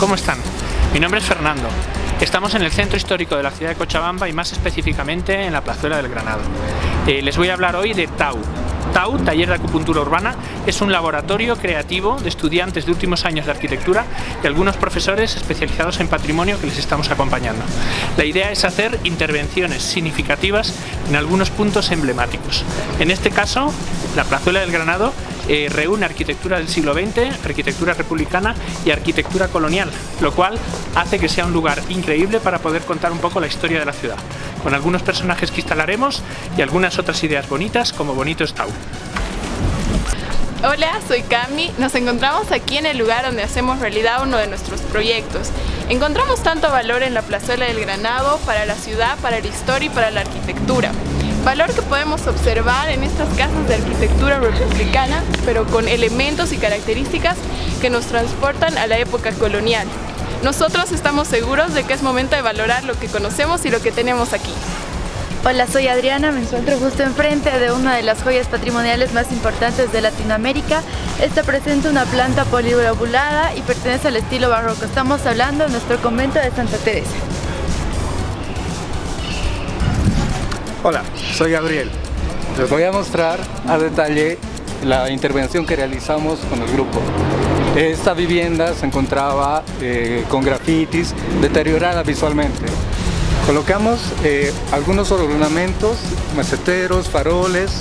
¿cómo están? Mi nombre es Fernando. Estamos en el centro histórico de la ciudad de Cochabamba y más específicamente en la plazuela del Granado. Eh, les voy a hablar hoy de TAU. TAU, Taller de Acupuntura Urbana, es un laboratorio creativo de estudiantes de últimos años de arquitectura y algunos profesores especializados en patrimonio que les estamos acompañando. La idea es hacer intervenciones significativas en algunos puntos emblemáticos. En este caso, la plazuela del Granado eh, reúne arquitectura del siglo XX, arquitectura republicana y arquitectura colonial, lo cual hace que sea un lugar increíble para poder contar un poco la historia de la ciudad, con algunos personajes que instalaremos y algunas otras ideas bonitas como Bonito Estau. Hola, soy Cami. Nos encontramos aquí en el lugar donde hacemos realidad uno de nuestros proyectos. Encontramos tanto valor en la plazuela del Granado para la ciudad, para la historia y para la arquitectura. Valor que podemos observar en estas casas de arquitectura republicana, pero con elementos y características que nos transportan a la época colonial. Nosotros estamos seguros de que es momento de valorar lo que conocemos y lo que tenemos aquí. Hola, soy Adriana, me encuentro justo enfrente de una de las joyas patrimoniales más importantes de Latinoamérica. Esta presenta una planta polilobulada y pertenece al estilo barroco. Estamos hablando de nuestro convento de Santa Teresa. Hola, soy Gabriel. Les voy a mostrar a detalle la intervención que realizamos con el grupo. Esta vivienda se encontraba eh, con grafitis, deteriorada visualmente. Colocamos eh, algunos ornamentos, maceteros, faroles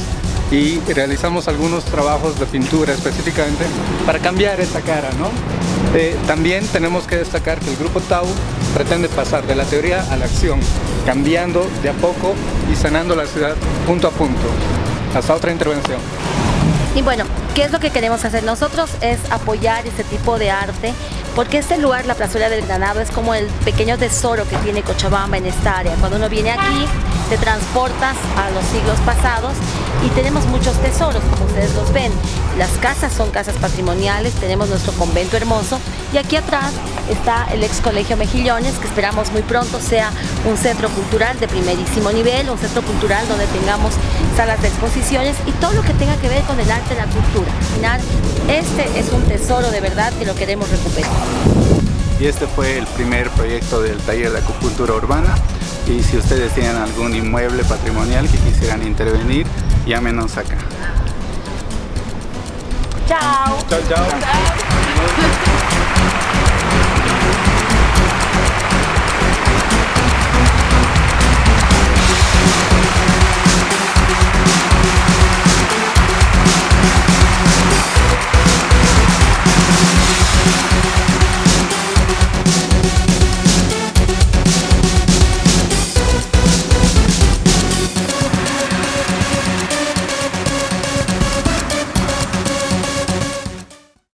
y realizamos algunos trabajos de pintura específicamente para cambiar esta cara. ¿no? Eh, también tenemos que destacar que el grupo Tau pretende pasar de la teoría a la acción, cambiando de a poco y sanando la ciudad punto a punto. Hasta otra intervención. Y bueno, ¿qué es lo que queremos hacer? Nosotros es apoyar este tipo de arte porque este lugar, la plazuela del Granado, es como el pequeño tesoro que tiene Cochabamba en esta área. Cuando uno viene aquí, te transportas a los siglos pasados y tenemos muchos tesoros, como ustedes los ven. Las casas son casas patrimoniales, tenemos nuestro convento hermoso y aquí atrás está el ex colegio Mejillones, que esperamos muy pronto sea un centro cultural de primerísimo nivel, un centro cultural donde tengamos salas de exposiciones y todo lo que tenga que ver con el arte y la cultura. Al final, este es un tesoro de verdad que lo queremos recuperar. Y este fue el primer proyecto del taller de acupuntura urbana y si ustedes tienen algún inmueble patrimonial que quisieran intervenir, llámenos acá. Chao. Chao, chao.